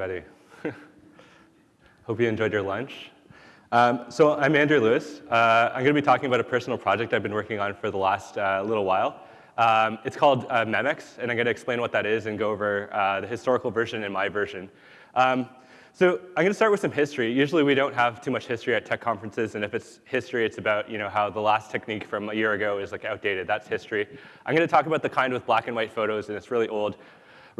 Everybody. Hope you enjoyed your lunch. Um, so I'm Andrew Lewis. Uh, I'm going to be talking about a personal project I've been working on for the last uh, little while. Um, it's called uh, Memex, and I'm going to explain what that is and go over uh, the historical version and my version. Um, so I'm going to start with some history. Usually we don't have too much history at tech conferences, and if it's history, it's about you know how the last technique from a year ago is like outdated. That's history. I'm going to talk about the kind with black and white photos, and it's really old.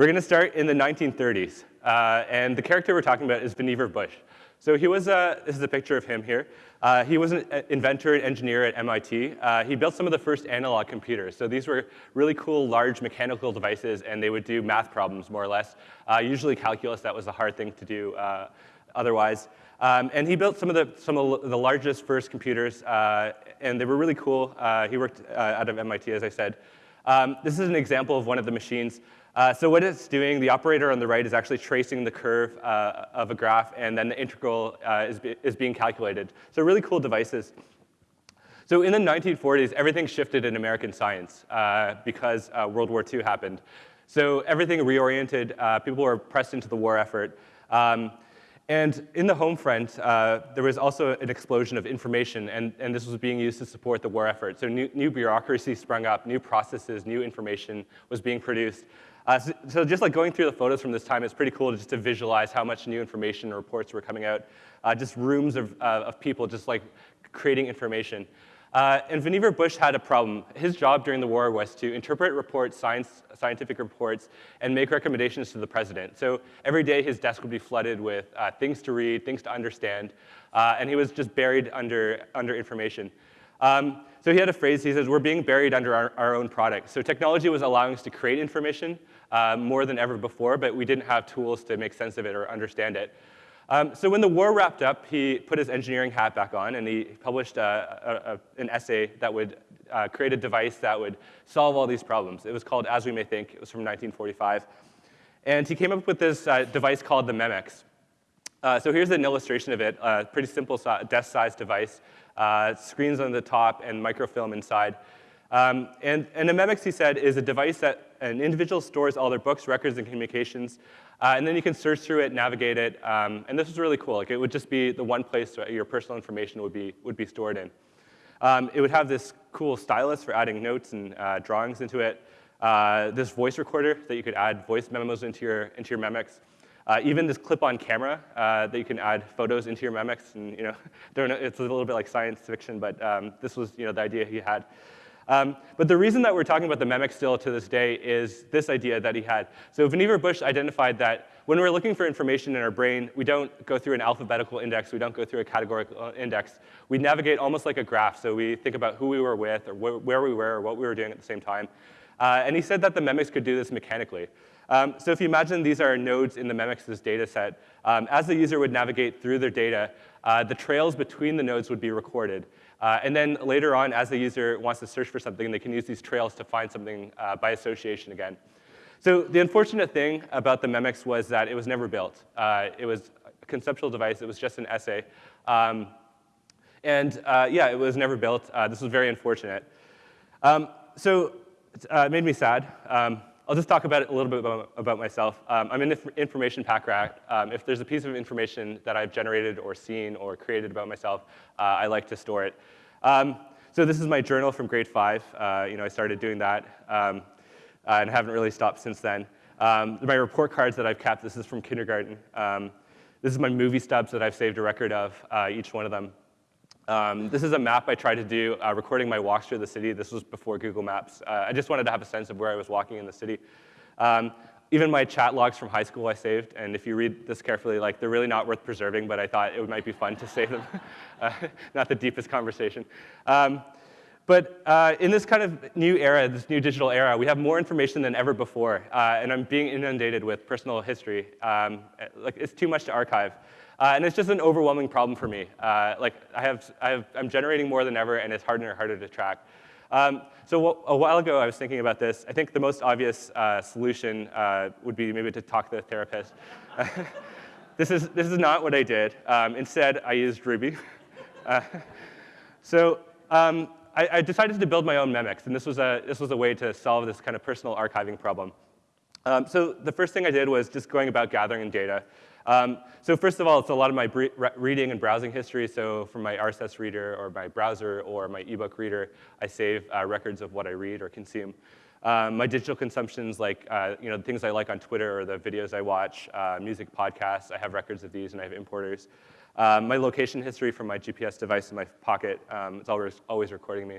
We're going to start in the 1930s, uh, and the character we're talking about is Vannevar Bush. So he was, uh, this is a picture of him here. Uh, he was an inventor and engineer at MIT. Uh, he built some of the first analog computers. So these were really cool, large mechanical devices, and they would do math problems, more or less. Uh, usually calculus, that was a hard thing to do uh, otherwise. Um, and he built some of the, some of the largest first computers, uh, and they were really cool. he worked out of MIT, as I said. Um, this is an example of one of the machines. Uh, so what it's doing, the operator on the right is actually tracing the curve uh, of a graph, and then the integral uh, is, be, is being calculated. So really cool devices. So in the 1940s, everything shifted in American science uh, because uh, World War II happened. So everything reoriented. Uh, people were pressed into the war effort. Um, and in the home front, uh, there was also an explosion of information, and, and this was being used to support the war effort. So new, new bureaucracy sprung up, new processes, new information was being produced. Uh, so, so, just like going through the photos from this time, it's pretty cool just to visualize how much new information and reports were coming out. Uh, just rooms of, uh, of people just like creating information. Uh, and Vannevar Bush had a problem. His job during the war was to interpret reports, science, scientific reports, and make recommendations to the president. So every day his desk would be flooded with uh, things to read, things to understand, uh, and he was just buried under, under information. Um, so he had a phrase, he says, we're being buried under our, our own product. So technology was allowing us to create information uh, more than ever before, but we didn't have tools to make sense of it or understand it. Um, so when the war wrapped up, he put his engineering hat back on, and he published a, a, an essay that would uh, create a device that would solve all these problems. It was called As We May Think. It was from 1945. And he came up with this uh, device called the Memex. Uh, so here's an illustration of it, a pretty simple desk-sized device uh, screens on the top, and microfilm inside. Um, and, and a Memex, he said, is a device that an individual stores all their books, records, and communications. Uh, and then you can search through it, navigate it. Um, and this was really cool. Like, it would just be the one place where your personal information would be, would be stored in. Um, it would have this cool stylus for adding notes and uh, drawings into it. Uh, this voice recorder that you could add voice memos into your, into your Memex. Uh, even this clip-on camera uh, that you can add photos into your Memex, and you know, it's a little bit like science fiction, but um, this was you know, the idea he had. Um, but the reason that we're talking about the Memex still to this day is this idea that he had. So Vannevar Bush identified that when we're looking for information in our brain, we don't go through an alphabetical index, we don't go through a categorical index. We navigate almost like a graph, so we think about who we were with, or wh where we were, or what we were doing at the same time. Uh, and he said that the Memex could do this mechanically. Um, so if you imagine these are nodes in the Memex's data set, um, as the user would navigate through their data, uh, the trails between the nodes would be recorded. Uh, and then later on, as the user wants to search for something, they can use these trails to find something uh, by association again. So the unfortunate thing about the Memex was that it was never built. Uh, it was a conceptual device. It was just an essay. Um, and uh, yeah, it was never built. Uh, this was very unfortunate. Um, so it made me sad. Um, I'll just talk about it a little bit about, about myself. Um, I'm an inf information pack rat. Um, if there's a piece of information that I've generated or seen or created about myself, uh, I like to store it. Um, so this is my journal from grade five. Uh, you know, I started doing that um, uh, and haven't really stopped since then. Um, my report cards that I've kept, this is from kindergarten. Um, this is my movie stubs that I've saved a record of, uh, each one of them. Um, this is a map I tried to do, uh, recording my walks through the city. This was before Google Maps. Uh, I just wanted to have a sense of where I was walking in the city. Um, even my chat logs from high school I saved, and if you read this carefully, like they're really not worth preserving, but I thought it might be fun to save them. uh, not the deepest conversation. Um, but uh, in this kind of new era, this new digital era, we have more information than ever before, uh, and I'm being inundated with personal history. Um, like it's too much to archive. Uh, and it's just an overwhelming problem for me. Uh, like I have, I have, I'm generating more than ever, and it's harder and harder to track. Um, so a while ago, I was thinking about this. I think the most obvious uh, solution uh, would be maybe to talk to a therapist. this, is, this is not what I did. Um, instead, I used Ruby. So um, I, I, decided to build my own Memex, and this was, a, this was a way to solve this kind of personal archiving problem. Um, so the first thing I did was just going about gathering data. Um, so first of all, it's a lot of my reading and browsing history. So from my RSS reader or my browser or my ebook reader, I save uh, records of what I read or consume. Um, my digital consumptions, like uh, you know, the things I like on Twitter or the videos I watch, uh, music podcasts, I have records of these and I have importers. Um, my location history from my GPS device in my pocket, um, it's always, always recording me.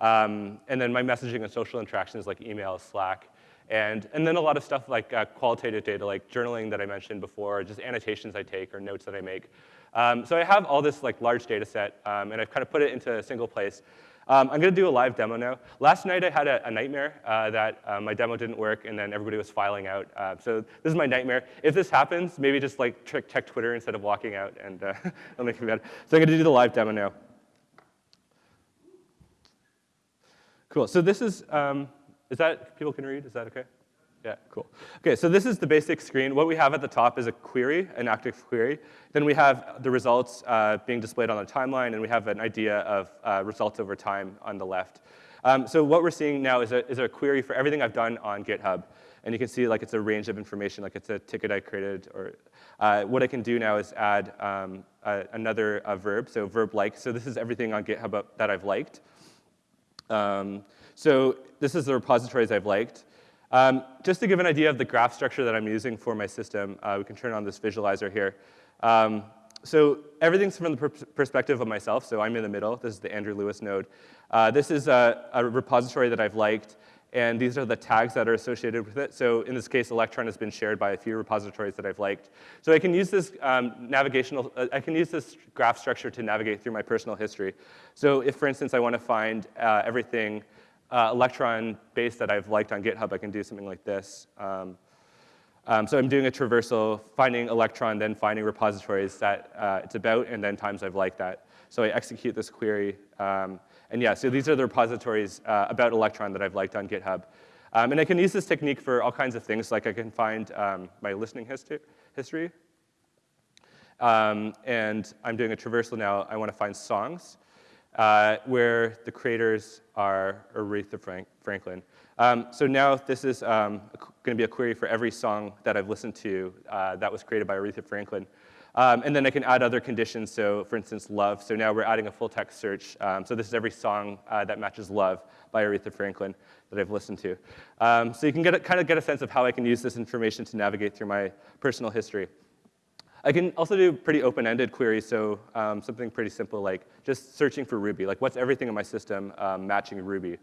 Um, and then my messaging and social interactions like email, Slack, and, and then a lot of stuff like uh, qualitative data, like journaling that I mentioned before, just annotations I take or notes that I make. Um, so I have all this like large data set, um, and I've kind of put it into a single place. Um, I'm going to do a live demo now. Last night I had a, a nightmare uh, that uh, my demo didn't work, and then everybody was filing out. Uh, so this is my nightmare. If this happens, maybe just like check Twitter instead of walking out, and uh, it'll make me better. So I'm going to do the live demo now. Cool. So this is um, is that, people can read? Is that okay? Yeah, cool. Okay, so this is the basic screen. What we have at the top is a query, an active query. Then we have the results uh, being displayed on the timeline, and we have an idea of uh, results over time on the left. Um, so what we're seeing now is a, is a query for everything I've done on GitHub. And you can see like it's a range of information, like it's a ticket I created. Or uh, what I can do now is add um, another verb, so verb like. So this is everything on GitHub that I've liked. Um, so this is the repositories I've liked. Um, just to give an idea of the graph structure that I'm using for my system, uh, we can turn on this visualizer here. Um, so everything's from the per perspective of myself, so I'm in the middle. This is the Andrew Lewis node. Uh, this is a, a, repository that I've liked, and these are the tags that are associated with it. So in this case, Electron has been shared by a few repositories that I've liked. So I can use this um, navigational, uh, I can use this graph structure to navigate through my personal history. So if, for instance, I want to find uh, everything uh, Electron base that I've liked on GitHub, I can do something like this. Um, um, so I'm doing a traversal, finding Electron, then finding repositories that uh, it's about, and then times I've liked that. So I execute this query. Um, and yeah, so these are the repositories uh, about Electron that I've liked on GitHub. Um, and I can use this technique for all kinds of things, like I can find um, my listening history. history. Um, and I'm doing a traversal now. I want to find songs uh, where the creators are Aretha Frank Franklin. Um, so now this is um, going to be a query for every song that I've listened to uh, that was created by Aretha Franklin. Um, and then I can add other conditions, so for instance, love. So now we're adding a full text search. Um, so this is every song uh, that matches love by Aretha Franklin that I've listened to. Um, so you can get a, kind of get a sense of how I can use this information to navigate through my personal history. I can also do pretty open-ended queries, so um, something pretty simple like just searching for Ruby, like what's everything in my system um, matching Ruby.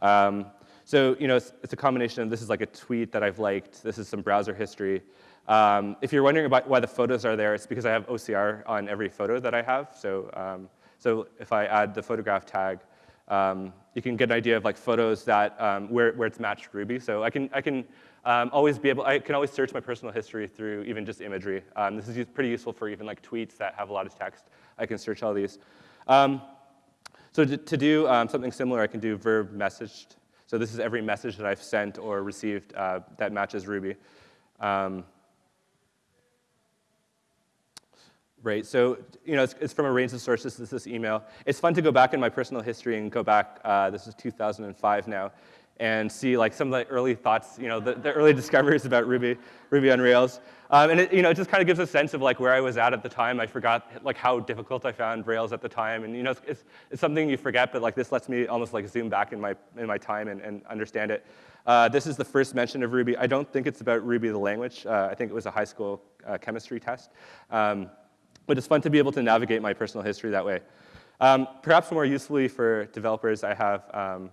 Um, so you know, it's, it's, a combination of this is like a tweet that I've liked, this is some browser history. Um, if you're wondering about why the photos are there, it's because I have OCR on every photo that I have. So, um, so if I add the photograph tag, um, you can get an idea of like photos that where, where it's matched Ruby. So I can, I can um, always be able, I can always search my personal history through even just imagery. Um, this is pretty useful for even like tweets that have a lot of text. I can search all these. Um, so to, to do um, something similar, I can do verb messaged. So this is every message that I've sent or received uh, that matches Ruby. Um, right, so you know, it's, it's, from a range of sources. This is email. It's fun to go back in my personal history and go back. Uh, this is 2005 now, and see like some of the early thoughts, you know, the, the early discoveries about Ruby, Ruby on Rails. Um, and it, you know, it just kind of gives a sense of like where I was at at the time. I forgot like how difficult I found Rails at the time. And you know, it's, it's, it's something you forget, but like this lets me almost like zoom back in my, in my time and, and understand it. Uh, this is the first mention of Ruby. I don't think it's about Ruby the language. Uh, I think it was a high school uh, chemistry test. Um, but it's fun to be able to navigate my personal history that way. Um, perhaps more usefully for developers, I have um,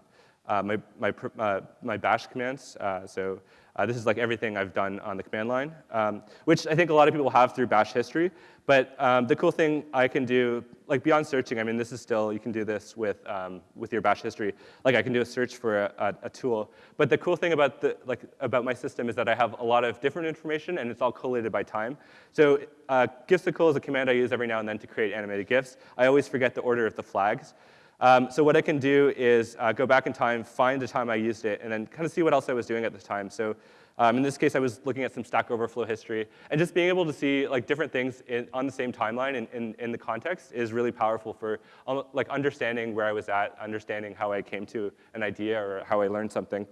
uh, my, my, uh, my bash commands. Uh, so uh, this is like everything I've done on the command line, um, which I think a lot of people have through bash history. But um, the cool thing I can do, like beyond searching, I mean, this is still, you can do this with, um, with your bash history. Like I can do a search for a, a, a, tool. But the cool thing about, the, like, about my system is that I have a lot of different information and it's all collated by time. So uh, gifsicle is a command I use every now and then to create animated GIFs. I always forget the order of the flags. Um, so what I can do is uh, go back in time, find the time I used it, and then kind of see what else I was doing at the time. So um, in this case, I was looking at some Stack Overflow history. And just being able to see like different things in, on the same timeline in, in, in, the context is really powerful for um, like understanding where I was at, understanding how I came to an idea or how I learned something.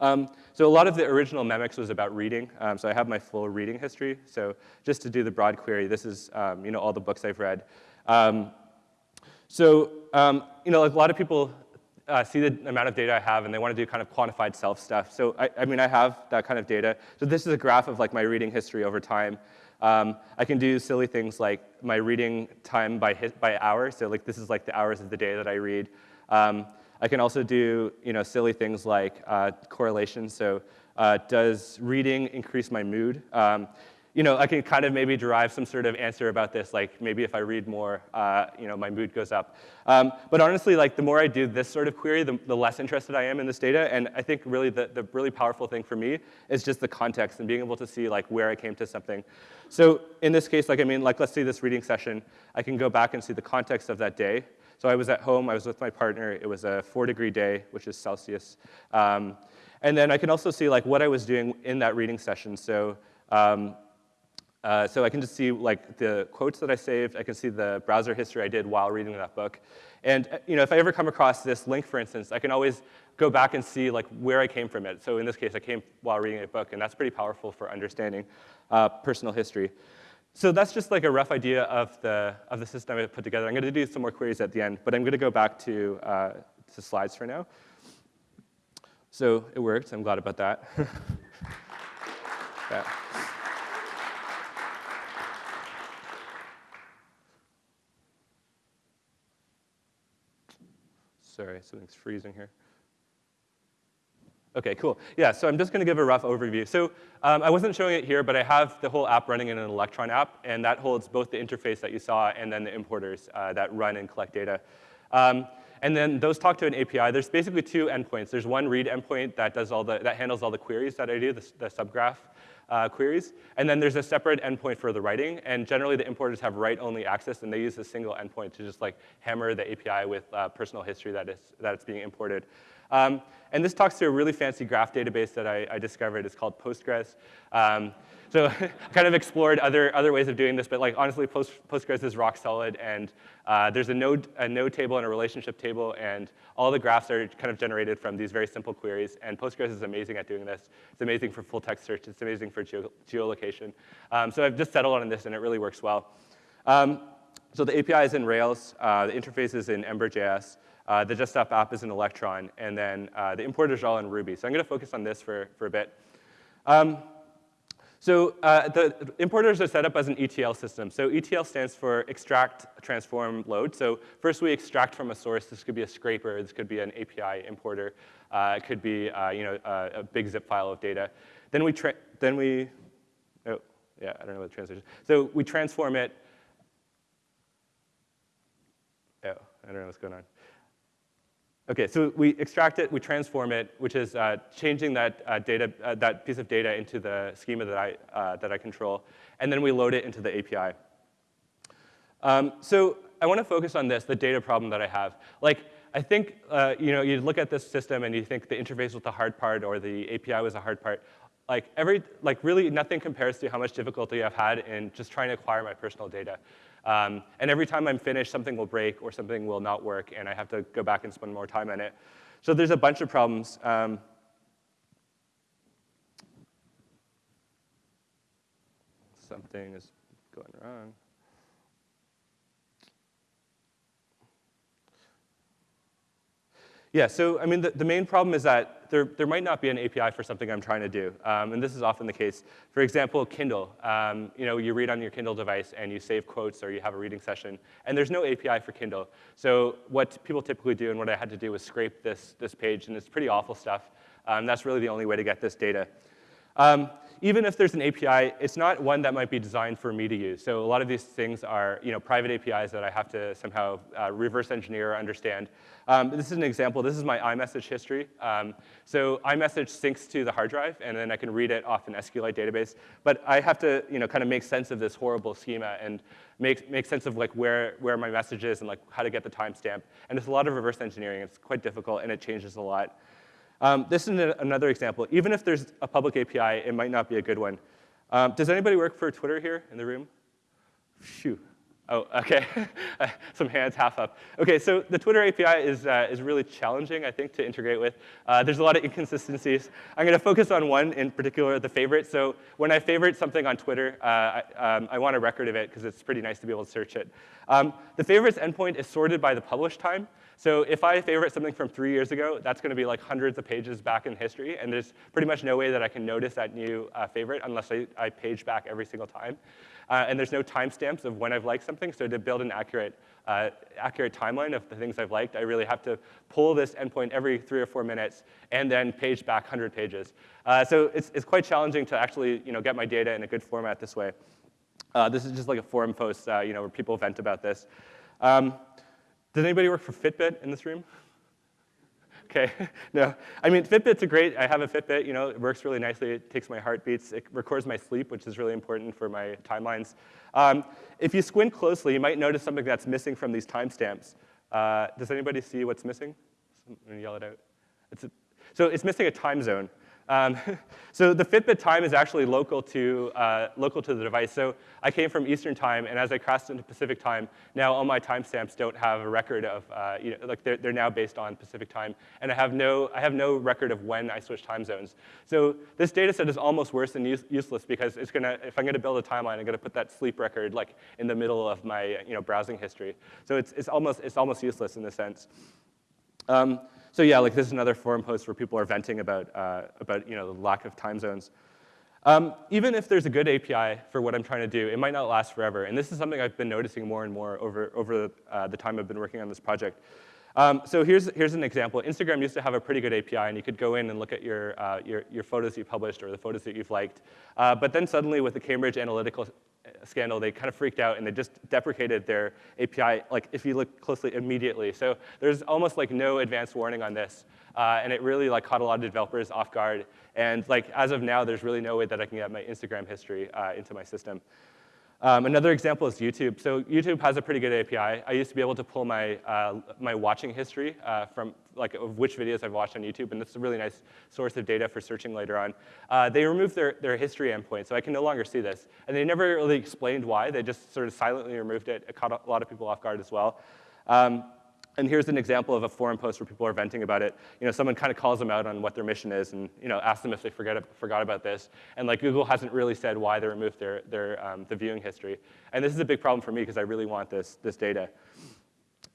Um, so a lot of the original Memex was about reading. Um, so I have my full reading history. So just to do the broad query, this is um, you know all the books I've read. So um, you know, like a lot of people uh, see the amount of data I have and they want to do kind of quantified self stuff. So I, I, mean, I have that kind of data. So this is a graph of like my reading history over time. Um, I can do silly things like my reading time by, by hour. So like this is like the hours of the day that I read. Um, I can also do you know, silly things like uh, correlation. So uh, does reading increase my mood? Um, you know, I can kind of maybe derive some sort of answer about this, like maybe if I read more, uh, you know, my mood goes up. Um, but honestly, like the more I do this sort of query, the, the, less interested I am in this data. And I think really the, the really powerful thing for me is just the context and being able to see like where I came to something. So in this case, like I mean, like let's see this reading session, I can go back and see the context of that day. So I was at home, I was with my partner, it was a four degree day, which is Celsius. Um, and then I can also see like what I was doing in that reading session. So um, uh, so I can just see like the quotes that I saved. I can see the browser history I did while reading that book. And uh, you know, if I ever come across this link, for instance, I can always go back and see like where I came from it. So in this case, I came while reading a book, and that's pretty powerful for understanding uh, personal history. So that's just like a rough idea of the, of the system I put together. I'm going to do some more queries at the end, but I'm going to go back to, uh, to slides for now. So it worked. I'm glad about that. yeah. Sorry, something's freezing here. Okay, cool. Yeah, so I'm just going to give a rough overview. So um, I wasn't showing it here, but I have the whole app running in an Electron app, and that holds both the interface that you saw and then the importers uh, that run and collect data. Um, and then those talk to an API. There's basically two endpoints. There's one read endpoint that does all the that handles all the queries that I do, the, the subgraph uh, queries. And then there's a separate endpoint for the writing. And generally, the importers have write-only access, and they use a single endpoint to just like hammer the API with uh, personal history that, is, that it's being imported. Um, and this talks to a really fancy graph database that I, I discovered. It's called Postgres. Um, so I kind of explored other, other ways of doing this, but like honestly, Post, Postgres is rock solid, and uh, there's a node, a node table and a relationship table, and all the graphs are kind of generated from these very simple queries, and Postgres is amazing at doing this. It's amazing for full text search. It's amazing for geo geolocation. Um, so I've just settled on this, and it really works well. Um, so the API is in Rails. Uh, the interface is in Ember.js. Uh, the desktop app is in Electron, and then uh, the importers are all in Ruby. So I'm going to focus on this for, for a bit. Um, so uh, the importers are set up as an ETL system. So ETL stands for extract, transform, load. So first we extract from a source. This could be a scraper. This could be an API importer. Uh, it could be uh, you know, a, a, big zip file of data. Then we, then we, oh, yeah, I don't know what the translation So we transform it. Oh, I don't know what's going on. Okay, so we extract it, we transform it, which is uh, changing that uh, data, uh, that piece of data into the schema that I, uh, that I control, and then we load it into the API. Um, so I want to focus on this, the data problem that I have. Like, I think uh, you know, you look at this system and you think the interface was the hard part or the API was the hard part. Like, every, like really nothing compares to how much difficulty I've had in just trying to acquire my personal data. Um, and every time I'm finished, something will break or something will not work, and I have to go back and spend more time on it. So there's a bunch of problems. Um, something is going wrong. Yeah, so I mean, the, the main problem is that there, there might not be an API for something I'm trying to do. Um, and this is often the case. For example, Kindle. Um, you know, you read on your Kindle device and you save quotes or you have a reading session. And there's no API for Kindle. So what people typically do and what I had to do was scrape this, this page, and it's pretty awful stuff. Um, that's really the only way to get this data. Um, even if there's an API, it's not one that might be designed for me to use. So a lot of these things are you know, private APIs that I have to somehow uh, reverse engineer or understand. Um, this is an example. This is my iMessage history. Um, so iMessage syncs to the hard drive, and then I can read it off an SQLite database. But I have to you know, kind of make sense of this horrible schema and make, make sense of like where, where my message is and like how to get the timestamp. And it's a lot of reverse engineering. It's quite difficult, and it changes a lot. Um, this is another example. Even if there's a public API, it might not be a good one. Um, does anybody work for Twitter here in the room? Phew. Oh, okay. Some hands half up. Okay, so the Twitter API is, uh, is really challenging, I think, to integrate with. Uh, there's a lot of inconsistencies. I'm going to focus on one in particular, the favorite. So when I favorite something on Twitter, uh, I, um, I, want a record of it because it's pretty nice to be able to search it. Um, the favorites endpoint is sorted by the publish time. So if I favorite something from three years ago, that's going to be like hundreds of pages back in history, and there's pretty much no way that I can notice that new uh, favorite unless I, I page back every single time. Uh, and there's no timestamps of when I've liked something, so to build an accurate, uh, accurate timeline of the things I've liked, I really have to pull this endpoint every three or four minutes and then page back 100 pages. Uh, so it's, it's quite challenging to actually you know, get my data in a good format this way. Uh, this is just like a forum post uh, you know, where people vent about this. Um, does anybody work for Fitbit in this room? Okay, no. I mean, Fitbit's a great, I have a Fitbit, you know, it works really nicely. It takes my heartbeats. It records my sleep, which is really important for my timelines. Um, if you squint closely, you might notice something that's missing from these timestamps. Uh, does anybody see what's missing? I'm gonna yell it out. It's a, so it's missing a time zone. Um, so the Fitbit time is actually local to, uh, local to the device. So I came from Eastern time, and as I crossed into Pacific time, now all my timestamps don't have a record of, uh, you know, like they're, they're now based on Pacific time, and I have, no, I have no record of when I switched time zones. So this data set is almost worse than use, useless because it's gonna, if I'm gonna build a timeline, I'm gonna put that sleep record like in the middle of my you know, browsing history. So it's, it's, almost, it's almost useless in this sense. Um, so yeah, like this is another forum post where people are venting about, uh, about you know, the lack of time zones. Um, even if there's a good API for what I'm trying to do, it might not last forever. And this is something I've been noticing more and more over, over uh, the time I've been working on this project. Um, so here's, here's an example. Instagram used to have a pretty good API, and you could go in and look at your, uh, your, your, photos you published or the photos that you've liked. Uh, but then suddenly with the Cambridge Analytica scandal, they kind of freaked out and they just deprecated their API, like if you look closely, immediately. So there's almost like no advance warning on this. Uh, and it really like caught a lot of developers off guard. And like as of now, there's really no way that I can get my Instagram history uh, into my system. Um, another example is YouTube. So YouTube has a pretty good API. I used to be able to pull my, uh, my watching history uh, from like of which videos I've watched on YouTube, and this is a really nice source of data for searching later on. Uh, they removed their, their history endpoint, so I can no longer see this. And they never really explained why. They just sort of silently removed it. It caught a lot of people off guard as well. Um, and here's an example of a forum post where people are venting about it. You know, someone kind of calls them out on what their mission is and you know, asks them if they forget, forgot about this. And like Google hasn't really said why they removed their, their, um, the viewing history. And this is a big problem for me because I really want this, this data.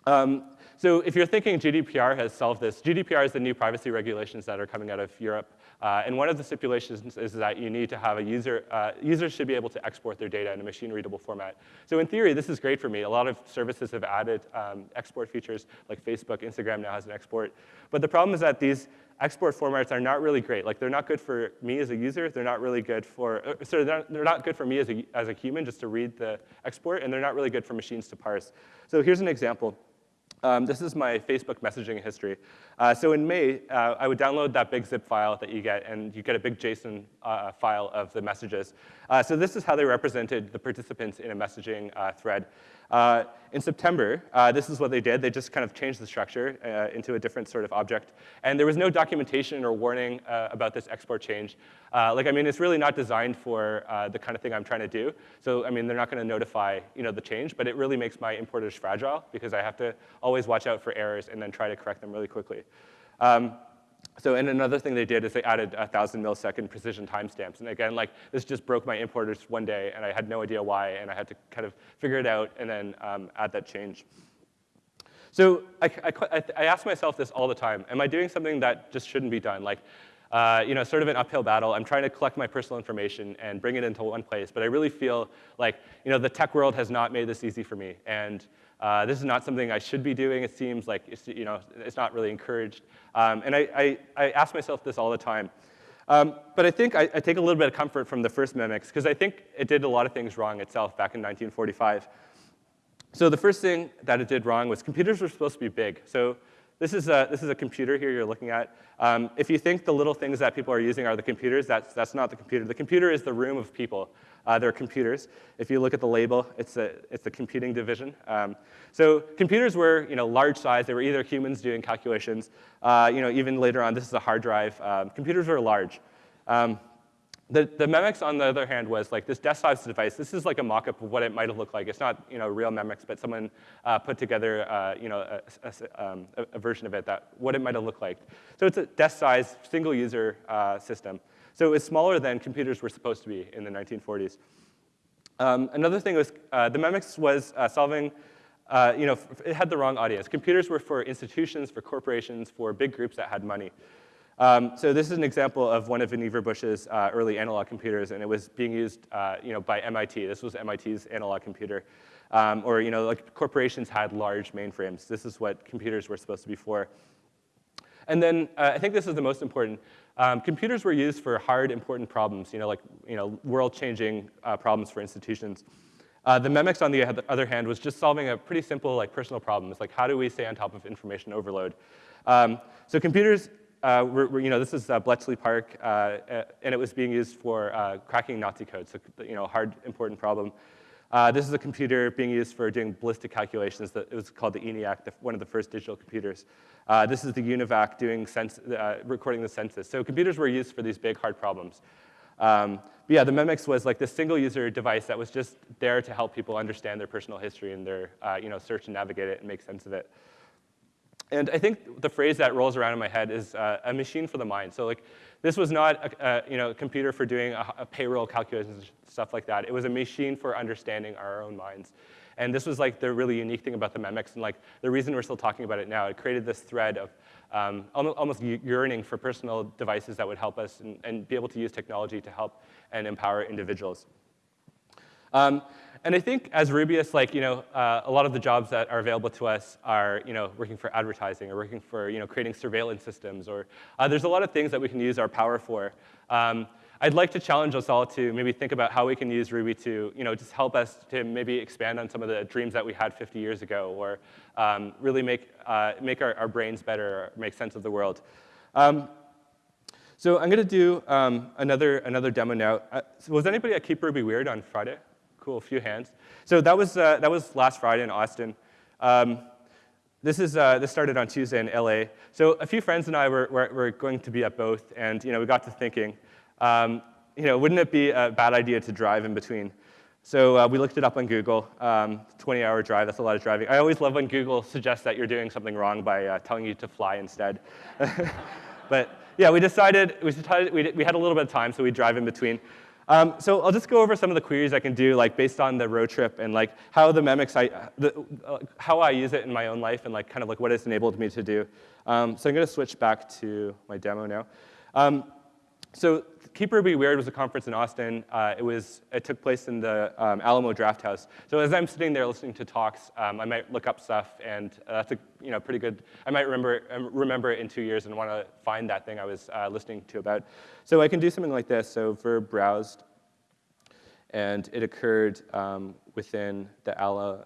Um, so if you're thinking GDPR has solved this, GDPR is the new privacy regulations that are coming out of Europe. Uh, and one of the stipulations is that you need to have a user, uh, users should be able to export their data in a machine readable format. So in theory, this is great for me. A lot of services have added um, export features, like Facebook, Instagram now has an export. But the problem is that these export formats are not really great. Like they're not good for me as a user. They're not really good for, uh, so they're not, they're not good for me as a, as a human just to read the export, and they're not really good for machines to parse. So here's an example. Um, this is my Facebook messaging history. Uh, so in May, uh, I would download that big zip file that you get, and you get a big JSON uh, file of the messages. Uh, so this is how they represented the participants in a messaging uh, thread. Uh, in September, uh, this is what they did. They just kind of changed the structure uh, into a different sort of object. And there was no documentation or warning uh, about this export change. Uh, like, I mean, it's really not designed for uh, the kind of thing I'm trying to do. So, I mean, they're not going to notify you know, the change, but it really makes my importers fragile because I have to always watch out for errors and then try to correct them really quickly. Um, so, and another thing they did is they added a 1,000 millisecond precision timestamps. And again, like, this just broke my importers one day, and I had no idea why, and I had to kind of figure it out and then um, add that change. So I, I, I ask myself this all the time. Am I doing something that just shouldn't be done? Like, uh, you know, sort of an uphill battle. I'm trying to collect my personal information and bring it into one place, but I really feel like, you know, the tech world has not made this easy for me. And uh, this is not something I should be doing. It seems like it's, you know, it's not really encouraged. Um, and I, I, I, ask myself this all the time. Um, but I think I, I, take a little bit of comfort from the first Memex, because I think it did a lot of things wrong itself back in 1945. So the first thing that it did wrong was computers were supposed to be big. So this is a, this is a computer here you're looking at. Um, if you think the little things that people are using are the computers, that's, that's not the computer. The computer is the room of people. Uh, they're computers. If you look at the label, it's, a, it's the computing division. Um, so computers were you know, large size. They were either humans doing calculations. Uh, you know, even later on, this is a hard drive. Um, computers were large. Um, The, the Memex, on the other hand, was like this desk-sized device. This is like a mock-up of what it might have looked like. It's not, you know, real Memex, but someone uh, put together, uh, you know, a, a, um, a, version of it that what it might have looked like. So it's a desk-sized, single-user uh, system. So it was smaller than computers were supposed to be in the 1940s. Um, another thing was uh, the Memex was uh, solving, uh, you know, it had the wrong audience. Computers were for institutions, for corporations, for big groups that had money. Um, so this is an example of one of Vannevar Bush's uh, early analog computers, and it was being used uh, you know, by MIT. This was MIT's analog computer. Um, or you know, like corporations had large mainframes. This is what computers were supposed to be for. And then uh, I think this is the most important. Um, computers were used for hard, important problems, you know, like you know, world-changing uh, problems for institutions. Uh, the Memex, on the other hand, was just solving a pretty simple like personal problem. It's like, how do we stay on top of information overload? Um, so computers uh, we're, we're, you know, this is uh, Bletchley Park, uh, and it was being used for uh, cracking Nazi code, so you know, hard, important problem. Uh, this is a computer being used for doing ballistic calculations. That it was called the ENIAC, the, one of the first digital computers. Uh, this is the UNIVAC doing sense, recording the census. So computers were used for these big, hard problems. Um, but yeah, the Memex was like this single-user device that was just there to help people understand their personal history and their, you know, search and navigate it and make sense of it. And I think the phrase that rolls around in my head is uh, a machine for the mind. So like, this was not a, a you know, computer for doing a, a payroll calculations, and stuff like that. It was a machine for understanding our own minds. And this was like the really unique thing about the Memex, and like the reason we're still talking about it now. It created this thread of um, almost yearning for personal devices that would help us and, and, be able to use technology to help and empower individuals. Um, and I think as Rubyists, like, you know, uh, a lot of the jobs that are available to us are, you know, working for advertising or working for, you know, creating surveillance systems or uh, there's a lot of things that we can use our power for. Um, I'd like to challenge us all to maybe think about how we can use Ruby to, you know, just help us to maybe expand on some of the dreams that we had 50 years ago or um, really make, uh, make our, our, brains better make sense of the world. Um, so I'm going to do um, another, another demo now. Uh, was anybody at Keep Ruby Weird on Friday? Cool, a few hands. So that was, uh, that was last Friday in Austin. Um, this, is, uh, this started on Tuesday in LA. So a few friends and I were, were, were going to be at both, and you know, we got to thinking, um, you know, wouldn't it be a bad idea to drive in between? So uh, we looked it up on Google, 20-hour um, drive, that's a lot of driving. I always love when Google suggests that you're doing something wrong by uh, telling you to fly instead. but yeah, we decided, we, decided we, we had a little bit of time, so we drive in between. Um, so I'll just go over some of the queries I can do, like based on the road trip and like how the Memex, I, the, uh, how I use it in my own life and like kind of like what it's enabled me to do. Um, so I'm going to switch back to my demo now. Um, so Keep Ruby Weird was a conference in Austin. Uh, it, was, it took place in the um, Alamo Drafthouse. So as I'm sitting there listening to talks, um, I might look up stuff, and uh, that's a you know, pretty good, I might remember, um, remember it in two years and want to find that thing I was uh, listening to about. So I can do something like this. So verb browsed, and it occurred um, within the Alamo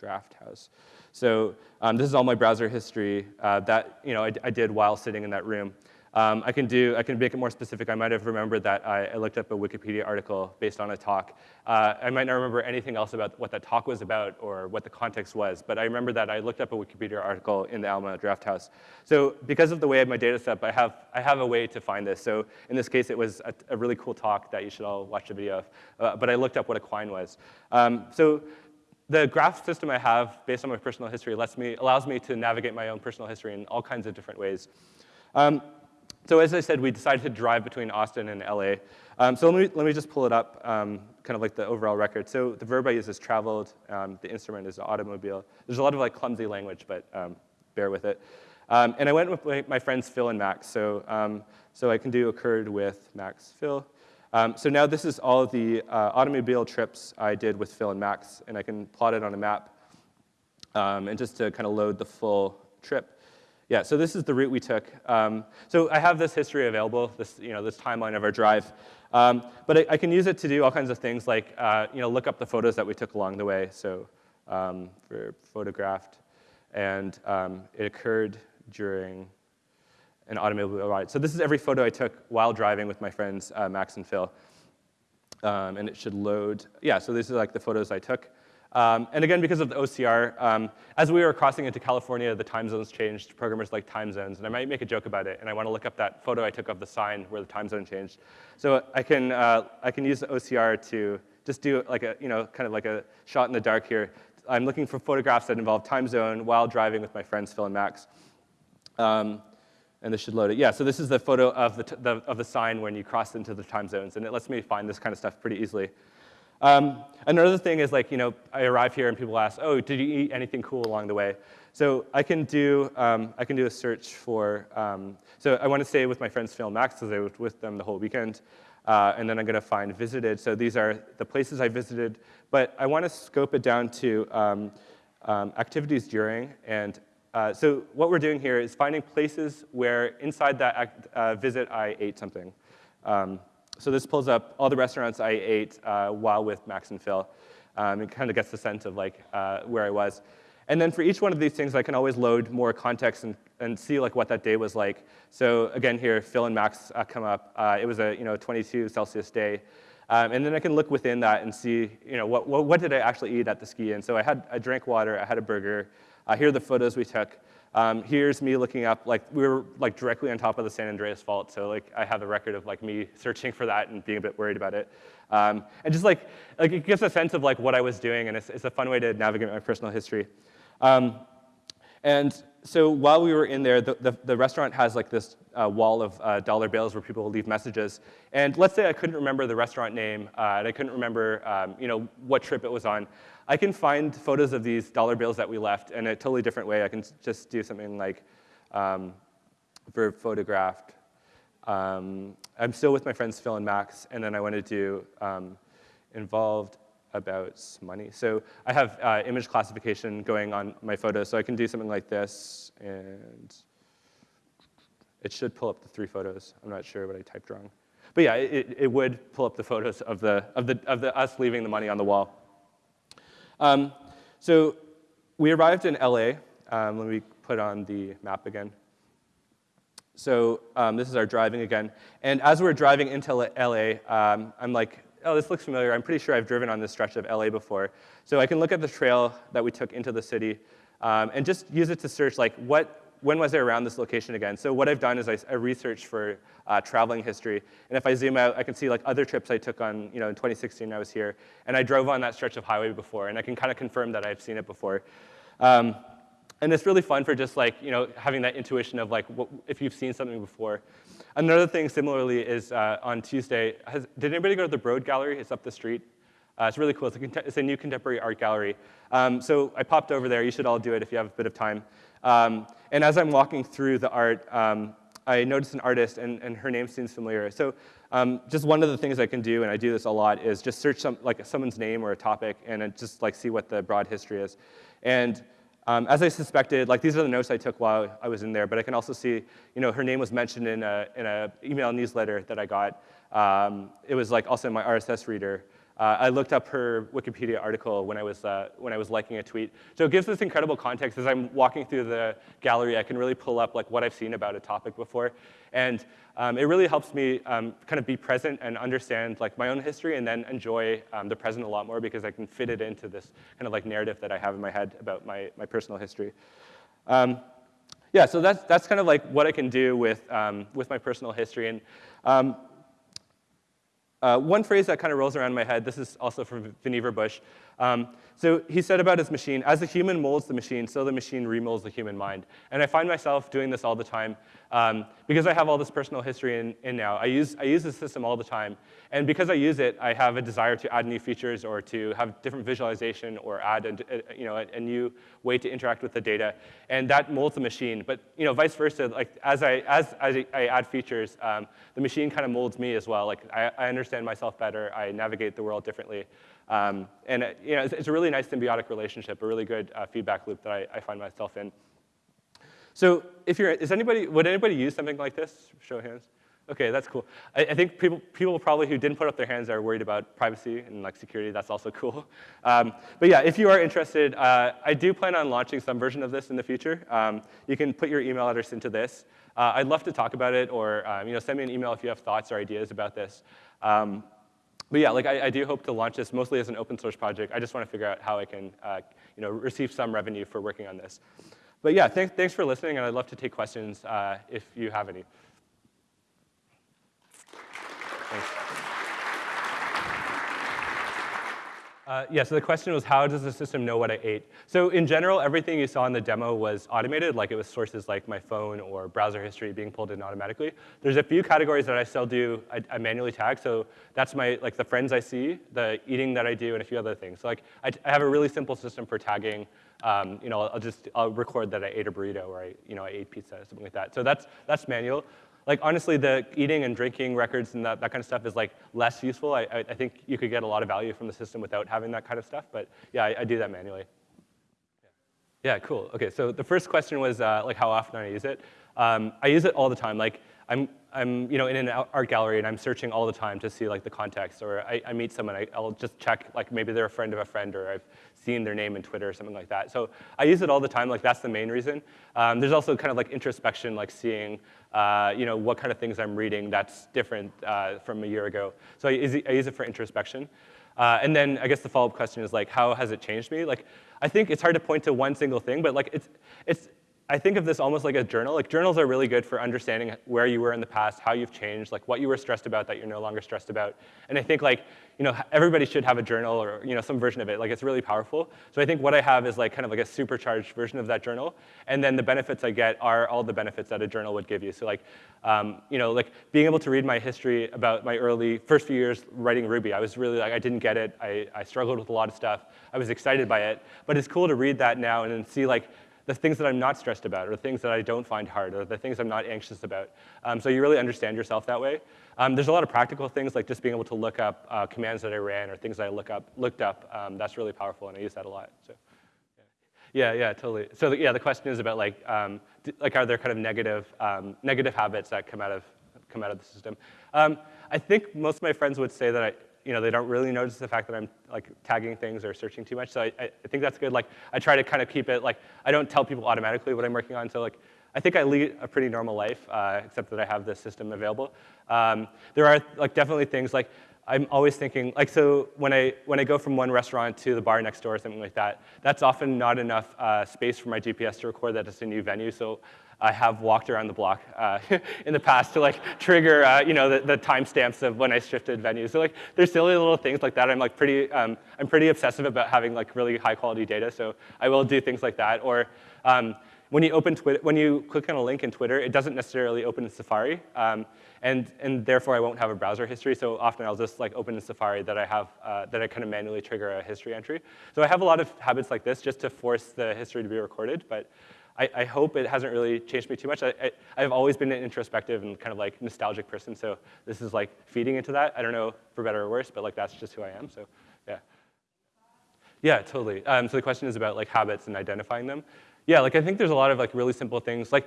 Drafthouse. So um, this is all my browser history uh, that you know, I, I did while sitting in that room. Um, I can do, I can make it more specific. I might have remembered that I, I looked up a Wikipedia article based on a talk. Uh, I might not remember anything else about what that talk was about or what the context was, but I remember that I looked up a Wikipedia article in the Alamo Drafthouse. So because of the way of my data set, I have, I have a way to find this. So in this case, it was a, a really cool talk that you should all watch the video of, uh, but I looked up what a quine was. Um, so the graph system I have based on my personal history lets me, allows me to navigate my own personal history in all kinds of different ways. Um, so as I said, we decided to drive between Austin and LA. Um, so let me, let me just pull it up, um, kind of like the overall record. So the verb I use is traveled. Um, the instrument is automobile. There's a lot of like clumsy language, but um, bear with it. Um, and I went with my, my, friends Phil and Max. So, um, so I can do occurred with Max, Phil. so now this is all the uh, automobile trips I did with Phil and Max, and I can plot it on a map. and just to kind of load the full trip. Yeah, so this is the route we took. Um, so I have this history available, this, you know, this timeline of our drive. Um, but I, I, can use it to do all kinds of things like uh, you know, look up the photos that we took along the way. So um, for photographed. And um, it occurred during an automobile ride. So this is every photo I took while driving with my friends uh, Max and Phil. Um, and it should load. Yeah, so these are like the photos I took. Um, and again, because of the OCR, um, as we were crossing into California, the time zones changed, programmers like time zones, and I might make a joke about it, and I want to look up that photo I took of the sign where the time zone changed. So I can, uh, I can use the OCR to just do like a, you know, kind of like a shot in the dark here. I'm looking for photographs that involve time zone while driving with my friends Phil and Max. Um, and this should load it. Yeah, so this is the photo of the, the, of the sign when you cross into the time zones, and it lets me find this kind of stuff pretty easily. Um, another thing is like, you know, I arrive here and people ask, oh, did you eat anything cool along the way? So I can do, um, I can do a search for, um, so I want to stay with my friends Phil Max because I was with them the whole weekend. Uh, and then I'm going to find visited. So these are the places I visited. But I want to scope it down to um, um, activities during. And uh, so what we're doing here is finding places where inside that act, uh, visit I ate something. So this pulls up all the restaurants I ate uh, while with Max and Phil. Um, it kind of gets the sense of like uh, where I was. And then for each one of these things, I can always load more context and, and see like what that day was like. So again here, Phil and Max uh, come up. Uh, it was a you know 22 Celsius day. Um, and then I can look within that and see, you know, what, what, what, did I actually eat at the ski? And so I had, I drank water, I had a burger. Uh, here are the photos we took. Um, here's me looking up, like we were like directly on top of the San Andreas Fault, so like I have a record of like me searching for that and being a bit worried about it. Um, and just like, like it gives a sense of like what I was doing, and it's, it's a fun way to navigate my personal history. Um, and so while we were in there, the, the, the restaurant has like this uh, wall of uh, dollar bills where people will leave messages. And let's say I couldn't remember the restaurant name, uh, and I couldn't remember um, you know, what trip it was on. I can find photos of these dollar bills that we left in a totally different way. I can just do something like um, verb photographed. Um, I'm still with my friends Phil and Max, and then I want to do um, involved about money. So I have uh, image classification going on my photos, so I can do something like this, and it should pull up the three photos. I'm not sure what I typed wrong. But yeah, it, it would pull up the photos of, the, of, the, of the, us leaving the money on the wall. Um, so we arrived in LA. Um, let me put on the map again. So um, this is our driving again. And as we're driving into LA, um, I'm like, oh, this looks familiar. I'm pretty sure I've driven on this stretch of LA before. So I can look at the trail that we took into the city um, and just use it to search like what, when was I around this location again? So what I've done is I, I researched for uh, traveling history. And if I zoom out, I can see like other trips I took on, you know, in 2016 I was here. And I drove on that stretch of highway before. And I can kind of confirm that I've seen it before. Um, and it's really fun for just like, you know, having that intuition of like, what, if you've seen something before. Another thing similarly is uh, on Tuesday, has, did anybody go to the Broad Gallery? It's up the street. Uh, it's really cool. It's a, it's a, new contemporary art gallery. Um, so I popped over there. You should all do it if you have a bit of time. Um, and as I'm walking through the art, um, I noticed an artist, and, and her name seems familiar. So um, just one of the things I can do, and I do this a lot, is just search some, like someone's name or a topic, and just like see what the broad history is. And um, as I suspected, like these are the notes I took while I was in there, but I can also see, you know, her name was mentioned in a, in a email newsletter that I got. Um, it was like also in my RSS reader. Uh, I looked up her Wikipedia article when I, was, uh, when I was liking a tweet. So it gives this incredible context. As I'm walking through the gallery, I can really pull up like what I've seen about a topic before. And um, it really helps me um, kind of be present and understand like my own history and then enjoy um, the present a lot more because I can fit it into this kind of like narrative that I have in my head about my, my personal history. Um, yeah, so that's, that's kind of like what I can do with, um, with my personal history. And um, uh, one phrase that kind of rolls around in my head, this is also from Vannevar Bush. Um, so he said about his machine, as the human molds the machine, so the machine remolds the human mind. And I find myself doing this all the time. Um, because I have all this personal history in, in now, I use, I use this system all the time. And because I use it, I have a desire to add new features or to have different visualization or add a, a you know, a, a, new way to interact with the data. And that molds the machine. But you know, vice versa, like as I, as, as I add features, um, the machine kind of molds me as well. Like I, I, understand myself better. I navigate the world differently. Um, and you know, it's, it's, a really nice symbiotic relationship, a really good uh, feedback loop that I, I find myself in. So if you're, is anybody, would anybody use something like this? Show of hands. Okay, that's cool. I, I, think people, people probably who didn't put up their hands are worried about privacy and like security. That's also cool. Um, but yeah, if you are interested, uh, I do plan on launching some version of this in the future. Um, you can put your email address into this. Uh, I'd love to talk about it, or um, you know, send me an email if you have thoughts or ideas about this. Um, but yeah, like I, I, do hope to launch this mostly as an open source project. I just want to figure out how I can uh, you know, receive some revenue for working on this. But yeah, th thanks for listening, and I'd love to take questions uh, if you have any. Uh, yeah, so the question was how does the system know what I ate? So in general, everything you saw in the demo was automated, like it was sources like my phone or browser history being pulled in automatically. There's a few categories that I still do, I, I manually tag, so that's my, like the friends I see, the eating that I do, and a few other things. So like I, I have a really simple system for tagging, um, you know, I'll just, I'll record that I ate a burrito or I, you know, I ate pizza, or something like that. So that's, that's manual like honestly, the eating and drinking records and that, that kind of stuff is like less useful. I, I, I, think you could get a lot of value from the system without having that kind of stuff, but yeah, I, I do that manually. Yeah, cool. Okay, so the first question was uh, like how often I use it. Um, I use it all the time. Like I'm, I'm you know, in an art gallery and I'm searching all the time to see like the context or I, I meet someone, I, will just check like maybe they're a friend of a friend or I've seen their name in Twitter or something like that. So I use it all the time, like that's the main reason. Um, there's also kind of like introspection, like seeing uh, you know, what kind of things I'm reading that's different uh, from a year ago. So I use it, I use it for introspection. Uh, and then I guess the follow-up question is like, how has it changed me? Like, I think it's hard to point to one single thing, but like it's, it's, I think of this almost like a journal. Like journals are really good for understanding where you were in the past, how you've changed, like what you were stressed about that you're no longer stressed about. And I think like, you know, everybody should have a journal or you know some version of it. Like it's really powerful. So I think what I have is like kind of like a supercharged version of that journal. And then the benefits I get are all the benefits that a journal would give you. So like, um, you know, like being able to read my history about my early first few years writing Ruby. I was really like I didn't get it. I, I struggled with a lot of stuff. I was excited by it. But it's cool to read that now and then see like the things that I'm not stressed about, or the things that I don't find hard, or the things I'm not anxious about. Um, so you really understand yourself that way. Um, there's a lot of practical things, like just being able to look up uh, commands that I ran, or things that I look up, looked up. Um, that's really powerful, and I use that a lot. So. Yeah, yeah, totally. So yeah, the question is about like, um, like are there kind of negative, um, negative habits that come out of, come out of the system? Um, I think most of my friends would say that I, you know, they don't really notice the fact that I'm like tagging things or searching too much. So I, I, think that's good. Like I try to kind of keep it like, I don't tell people automatically what I'm working on. So like, I think I lead a pretty normal life, uh, except that I have this system available. Um, there are like definitely things like, I'm always thinking, like, so when I, when I go from one restaurant to the bar next door or something like that, that's often not enough uh, space for my GPS to record that it's a new venue. So I have walked around the block uh, in the past to like trigger, uh, you know, the, the timestamps of when I shifted venues. So like, there's silly little things like that. I'm like pretty, um, I'm pretty obsessive about having like really high quality data. So I will do things like that. Or um, when you open Twitter, when you click on a link in Twitter, it doesn't necessarily open in Safari. Um, and, and therefore, I won't have a browser history. So often, I'll just like open in Safari that I have uh, that I kind of manually trigger a history entry. So I have a lot of habits like this just to force the history to be recorded. But I, I, hope it hasn't really changed me too much. I, I, have always been an introspective and kind of like nostalgic person, so this is like feeding into that. I don't know for better or worse, but like that's just who I am, so yeah. Yeah, totally. Um, so the question is about like habits and identifying them. Yeah, like I think there's a lot of like really simple things. Like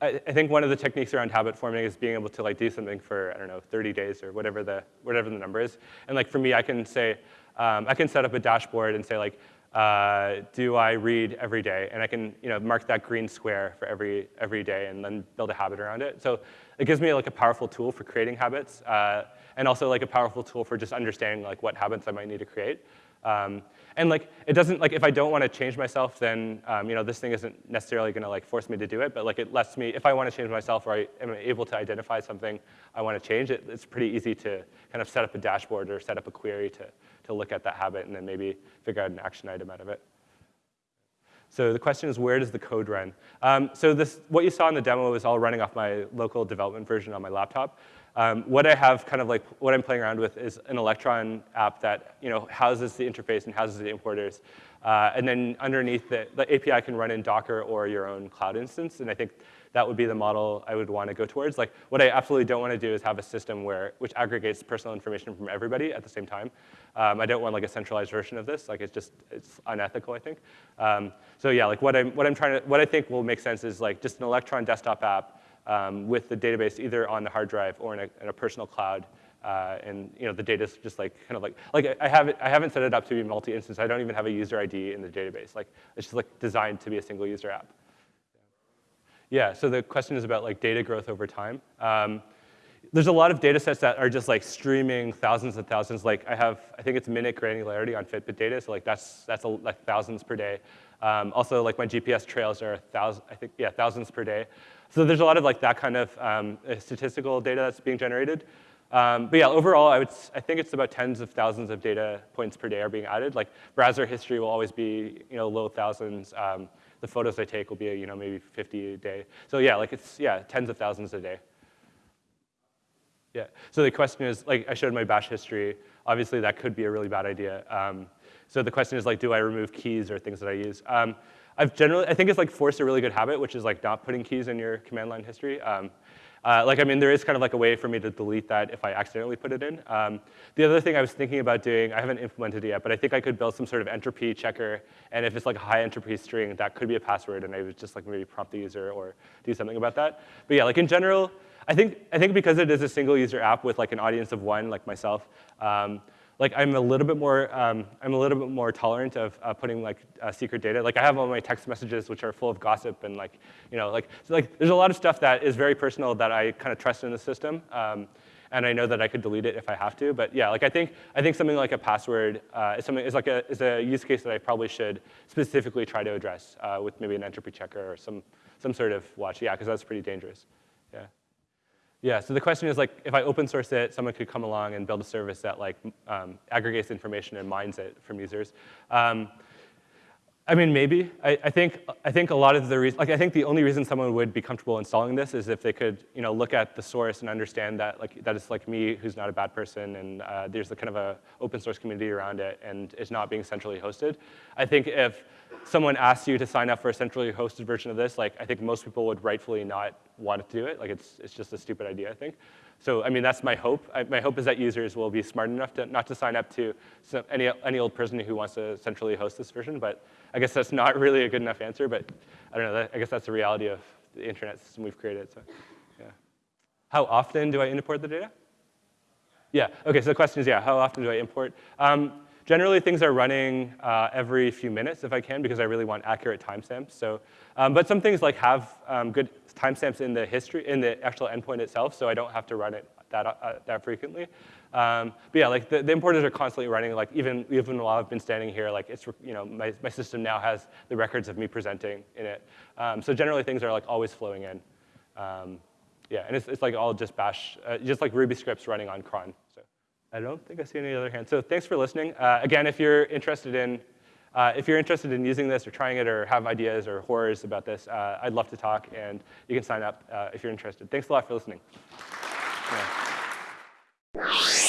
I, I think one of the techniques around habit forming is being able to like do something for, I don't know, 30 days or whatever the, whatever the number is. And like for me, I can say, um, I can set up a dashboard and say like, uh, do I read every day? And I can you know, mark that green square for every, every day and then build a habit around it. So it gives me like a powerful tool for creating habits uh, and also like a powerful tool for just understanding like what habits I might need to create. Um, and like it doesn't like if I don't want to change myself, then um, you know this thing isn't necessarily going to like force me to do it. But like it lets me, if I want to change myself or I am able to identify something I want to change, it, it's pretty easy to kind of set up a dashboard or set up a query to to look at that habit and then maybe figure out an action item out of it. So the question is, where does the code run? Um, so this, what you saw in the demo is all running off my local development version on my laptop. Um, what I have kind of like, what I'm playing around with is an Electron app that you know, houses the interface and houses the importers. Uh, and then underneath the, the API can run in Docker or your own cloud instance. And I think that would be the model I would want to go towards. Like, what I absolutely don't want to do is have a system where, which aggregates personal information from everybody at the same time. Um, I don't want like a centralized version of this. Like, it's just, it's unethical, I think. Um, so yeah, like what I'm, what I'm trying to, what I think will make sense is like just an Electron desktop app um, with the database either on the hard drive or in a, in a personal cloud. Uh, and you know the data is just like kind of like like I have it, I haven't set it up to be multi-instance. I don't even have a user ID in the database. Like it's just like designed to be a single user app. Yeah. So the question is about like data growth over time. Um, there's a lot of data sets that are just like streaming thousands and thousands. Like I have, I think it's minute granularity on Fitbit data, so like that's that's a, like thousands per day. Um, also, like my GPS trails are thousand, I think, yeah, thousands per day. So there's a lot of like that kind of um, statistical data that's being generated. Um, but yeah, overall, I, would, I think it's about tens of thousands of data points per day are being added. Like browser history will always be you know low thousands. Um, the photos I take will be you know maybe 50 a day. So yeah, like it's yeah tens of thousands a day. Yeah. So the question is like I showed my bash history. Obviously, that could be a really bad idea. Um, so the question is like, do I remove keys or things that I use? Um, I've generally, I think it's like forced a really good habit, which is like not putting keys in your command line history. Um, uh, like, I mean, there is kind of like a way for me to delete that if I accidentally put it in. Um, the other thing I was thinking about doing, I haven't implemented it yet, but I think I could build some sort of entropy checker, and if it's like a high entropy string, that could be a password, and I would just like maybe prompt the user or do something about that. But yeah, like in general, I think, I think because it is a single user app with like an audience of one, like myself, um, like I'm a little bit more, um, I'm a little bit more tolerant of uh, putting like uh, secret data. Like I have all my text messages which are full of gossip and like, you know, like, so like there's a lot of stuff that is very personal that I kind of trust in the system. Um, and I know that I could delete it if I have to. But yeah, like I think I think something like a password uh, is something is like a is a use case that I probably should specifically try to address uh, with maybe an entropy checker or some some sort of watch. Yeah, because that's pretty dangerous. Yeah. Yeah, so the question is like, if I open source it, someone could come along and build a service that like um, aggregates information and mines it from users. Um, I mean, maybe. I, I, think, I think a lot of the reason, like I think the only reason someone would be comfortable installing this is if they could, you know, look at the source and understand that like that it's like me who's not a bad person and uh, there's a kind of a open source community around it and it's not being centrally hosted. I think if someone asks you to sign up for a centrally hosted version of this, like I think most people would rightfully not want to do it. Like it's, it's just a stupid idea, I think. So I mean, that's my hope. I, my hope is that users will be smart enough to not to sign up to some, any, any old person who wants to centrally host this version, but I guess that's not really a good enough answer, but I don't know, that, I guess that's the reality of the internet system we've created, so yeah. How often do I import the data? Yeah, okay, so the question is, yeah, how often do I import? Um, Generally, things are running uh, every few minutes if I can, because I really want accurate timestamps. So, um, but some things like have um, good timestamps in the history, in the actual endpoint itself, so I don't have to run it that, uh, that frequently. Um, but yeah, like the, the, importers are constantly running. Like even even while I've been standing here, like it's you know my my system now has the records of me presenting in it. Um, so generally, things are like always flowing in. Um, yeah, and it's it's like all just Bash, uh, just like Ruby scripts running on cron. I don't think I see any other hands. So thanks for listening. Uh, again, if you're interested in uh, if you're interested in using this or trying it or have ideas or horrors about this, uh, I'd love to talk, and you can sign up uh, if you're interested. Thanks a lot for listening. Yeah.